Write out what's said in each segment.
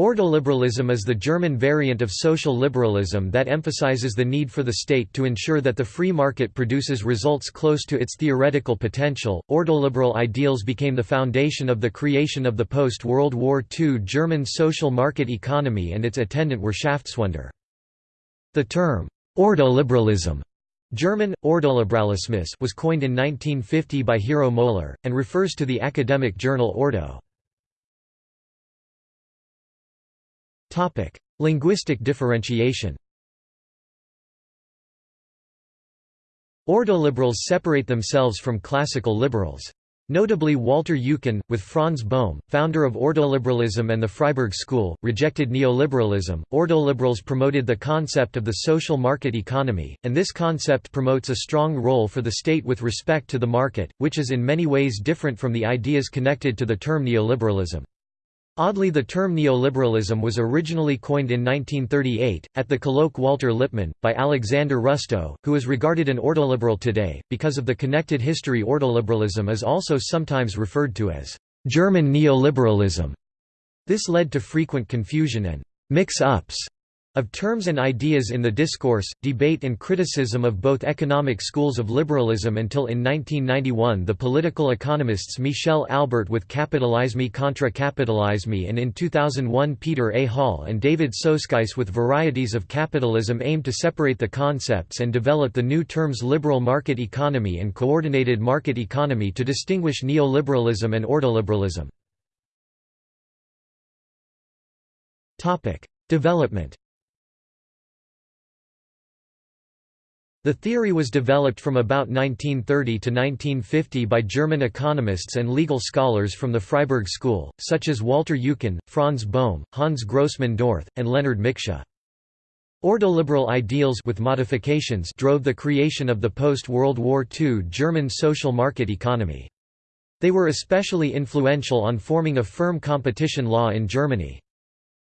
Ordoliberalism is the German variant of social liberalism that emphasizes the need for the state to ensure that the free market produces results close to its theoretical potential. Ordoliberal ideals became the foundation of the creation of the post World War II German social market economy and its attendant Wirtschaftswunder. The term, ordoliberalism German, Ordoliberalismus was coined in 1950 by Hero Moeller, and refers to the academic journal Ordo. Topic: Linguistic differentiation. Ordoliberals separate themselves from classical liberals. Notably Walter Eucken, with Franz Bohm, founder of ordoliberalism and the Freiburg School, rejected neoliberalism. Ordoliberals promoted the concept of the social market economy, and this concept promotes a strong role for the state with respect to the market, which is in many ways different from the ideas connected to the term neoliberalism. Oddly the term neoliberalism was originally coined in 1938, at the colloque Walter Lippmann, by Alexander Rustow, who is regarded an ordoliberal today. Because of the connected history ordoliberalism is also sometimes referred to as German neoliberalism. This led to frequent confusion and mix-ups of terms and ideas in the discourse, debate and criticism of both economic schools of liberalism until in 1991 the political economists Michel Albert with Capitalisme contra Capitalisme and in 2001 Peter A. Hall and David Soskice with Varieties of Capitalism aimed to separate the concepts and develop the new terms liberal market economy and coordinated market economy to distinguish neoliberalism and ordoliberalism. Development The theory was developed from about 1930 to 1950 by German economists and legal scholars from the Freiburg School, such as Walter Eucken, Franz Bohm, Hans Grossmann Doerth, and Leonard Miksch. Ordoliberal ideals with modifications drove the creation of the post-World War II German social market economy. They were especially influential on forming a firm competition law in Germany.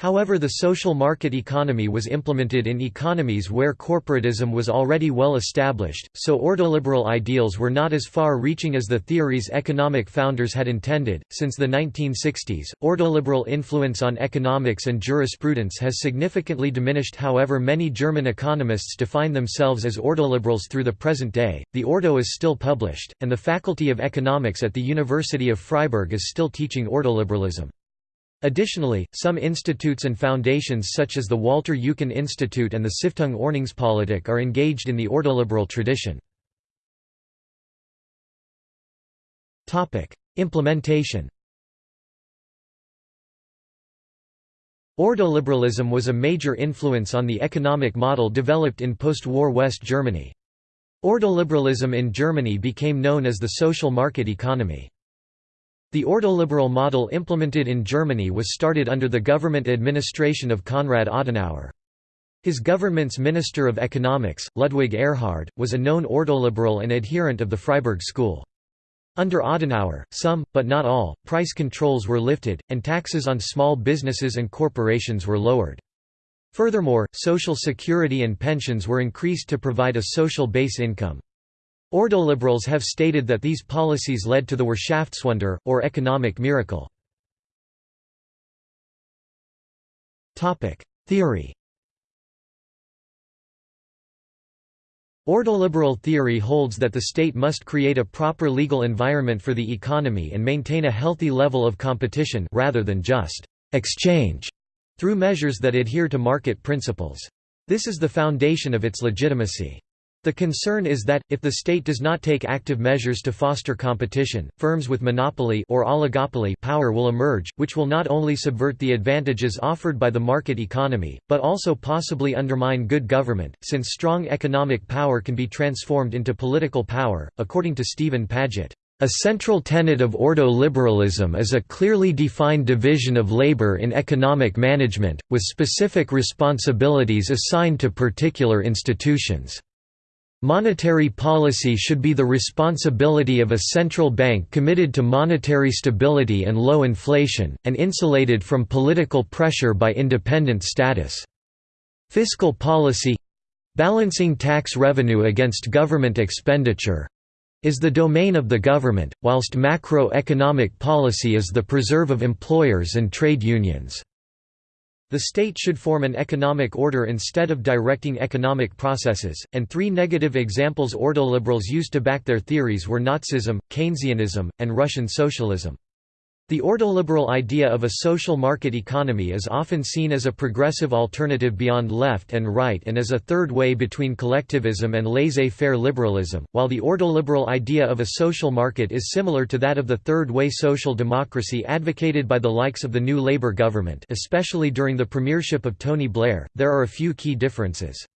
However the social market economy was implemented in economies where corporatism was already well established, so ordoliberal ideals were not as far-reaching as the theory's economic founders had intended. Since the 1960s, ordoliberal influence on economics and jurisprudence has significantly diminished however many German economists define themselves as ordoliberals through the present day. The Ordo is still published, and the Faculty of Economics at the University of Freiburg is still teaching ordoliberalism. Additionally, some institutes and foundations such as the Walter Eucken Institute and the Stiftung Ordnungspolitik are engaged in the ordoliberal tradition. Implementation Ordoliberalism was a major influence on the economic model developed in post-war West Germany. Ordoliberalism in Germany became known as the social market economy. The ordoliberal model implemented in Germany was started under the government administration of Konrad Adenauer. His government's Minister of Economics, Ludwig Erhard, was a known ordoliberal and adherent of the Freiburg School. Under Adenauer, some, but not all, price controls were lifted, and taxes on small businesses and corporations were lowered. Furthermore, social security and pensions were increased to provide a social base income. Ordoliberals have stated that these policies led to the Wirtschaftswunder, or economic miracle. Theory Ordoliberal theory holds that the state must create a proper legal environment for the economy and maintain a healthy level of competition rather than just «exchange» through measures that adhere to market principles. This is the foundation of its legitimacy. The concern is that, if the state does not take active measures to foster competition, firms with monopoly or oligopoly power will emerge, which will not only subvert the advantages offered by the market economy, but also possibly undermine good government, since strong economic power can be transformed into political power, according to Stephen Padgett. A central tenet of ordo-liberalism is a clearly defined division of labor in economic management, with specific responsibilities assigned to particular institutions. Monetary policy should be the responsibility of a central bank committed to monetary stability and low inflation, and insulated from political pressure by independent status. Fiscal policy—balancing tax revenue against government expenditure—is the domain of the government, whilst macroeconomic policy is the preserve of employers and trade unions. The state should form an economic order instead of directing economic processes, and three negative examples ordoliberals used to back their theories were Nazism, Keynesianism, and Russian socialism. The ordoliberal idea of a social market economy is often seen as a progressive alternative beyond left and right and as a third way between collectivism and laissez-faire liberalism, while the ordoliberal idea of a social market is similar to that of the third way social democracy advocated by the likes of the new Labour government especially during the premiership of Tony Blair, there are a few key differences.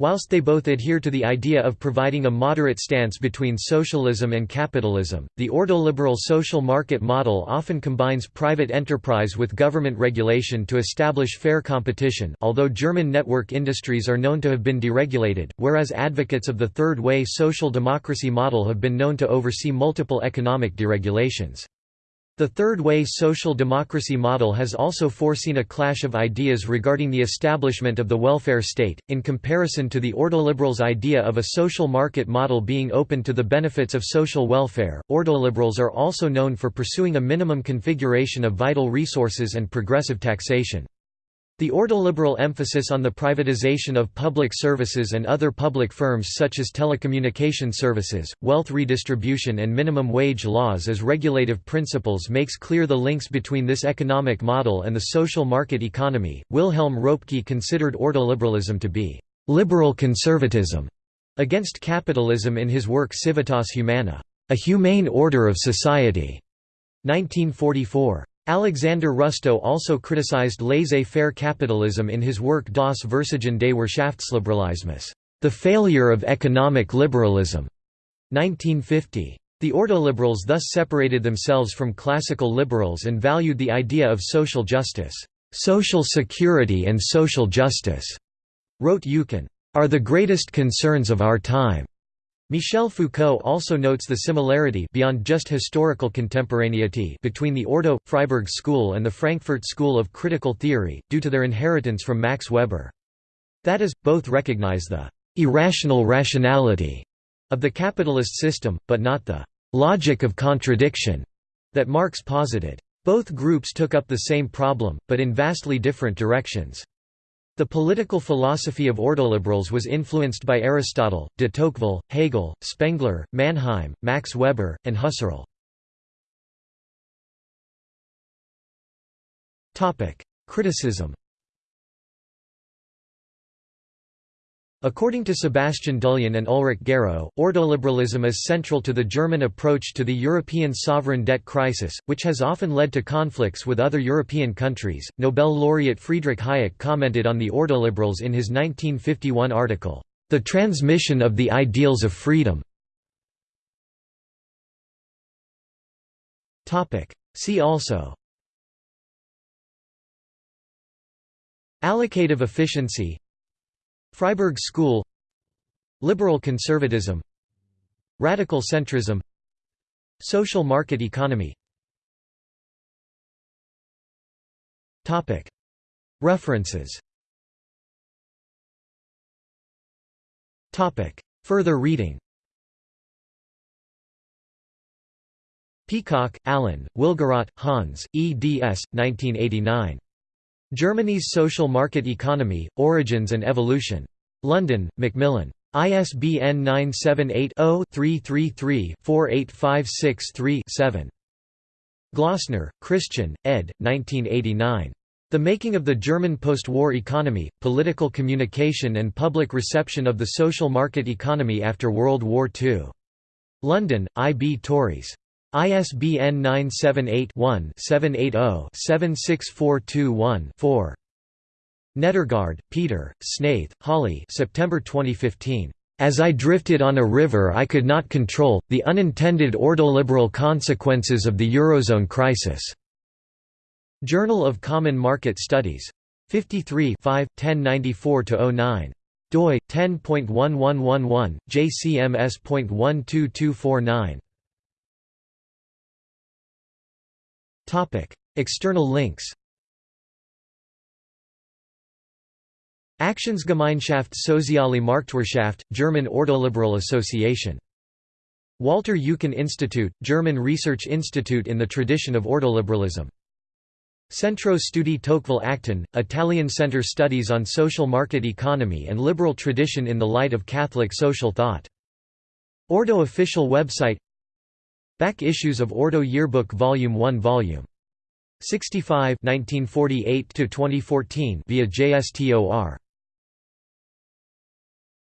Whilst they both adhere to the idea of providing a moderate stance between socialism and capitalism, the ordoliberal social market model often combines private enterprise with government regulation to establish fair competition although German network industries are known to have been deregulated, whereas advocates of the third way social democracy model have been known to oversee multiple economic deregulations. The Third Way social democracy model has also foreseen a clash of ideas regarding the establishment of the welfare state, in comparison to the ordoliberals' idea of a social market model being open to the benefits of social welfare. Ordoliberals are also known for pursuing a minimum configuration of vital resources and progressive taxation. The ordoliberal emphasis on the privatization of public services and other public firms such as telecommunication services, wealth redistribution and minimum wage laws as regulative principles makes clear the links between this economic model and the social market economy. Wilhelm Röpke considered ordoliberalism to be liberal conservatism against capitalism in his work Civitas Humana, A Humane Order of Society, 1944. Alexander Rustow also criticized laissez-faire capitalism in his work Das Versagen des Wirtschaftsliberalismus, The Failure of Economic Liberalism, 1950. The ordoliberals thus separated themselves from classical liberals and valued the idea of social justice. Social security and social justice, wrote Eucken, are the greatest concerns of our time. Michel Foucault also notes the similarity beyond just historical contemporaneity between the Ordo Freiburg school and the Frankfurt school of critical theory, due to their inheritance from Max Weber. That is, both recognize the irrational rationality of the capitalist system, but not the logic of contradiction that Marx posited. Both groups took up the same problem, but in vastly different directions. The political philosophy of ordoliberals was influenced by Aristotle, de Tocqueville, Hegel, Spengler, Mannheim, Max Weber, and Husserl. Criticism According to Sebastian Dullien and Ulrich Guérot, ordoliberalism is central to the German approach to the European sovereign debt crisis, which has often led to conflicts with other European countries. Nobel laureate Friedrich Hayek commented on the ordoliberals in his 1951 article, The Transmission of the Ideals of Freedom. See also Allocative efficiency Freiburg School Liberal conservatism Radical centrism Social market economy References Further reading Peacock, Alan, Willgerodt, Hans, eds. 1989. Germany's Social Market Economy, Origins and Evolution. London, Macmillan. ISBN 978-0-333-48563-7. Glossner, Christian, ed. 1989. The Making of the German Post-War Economy, Political Communication and Public Reception of the Social Market Economy After World War II. London, I. B. Tauris. ISBN 978-1-780-76421-4. Nedergaard, Peter, Snaith, Holly September 2015. As I drifted on a river I could not control, the unintended ordoliberal consequences of the Eurozone crisis." Journal of Common Market Studies. 53 1094–09 doi 10.1111 jcms.12249 External links Aktionsgemeinschaft Soziale Marktwirtschaft, German Ordoliberal Association. Walter Eucken Institute, German research institute in the tradition of ordoliberalism Centro Studi Tocqueville Acton, Italian Center Studies on Social Market Economy and Liberal Tradition in the Light of Catholic Social Thought. Ordo official website Back issues of Ordo Yearbook Volume 1 Volume 65 1948 to 2014 via JSTOR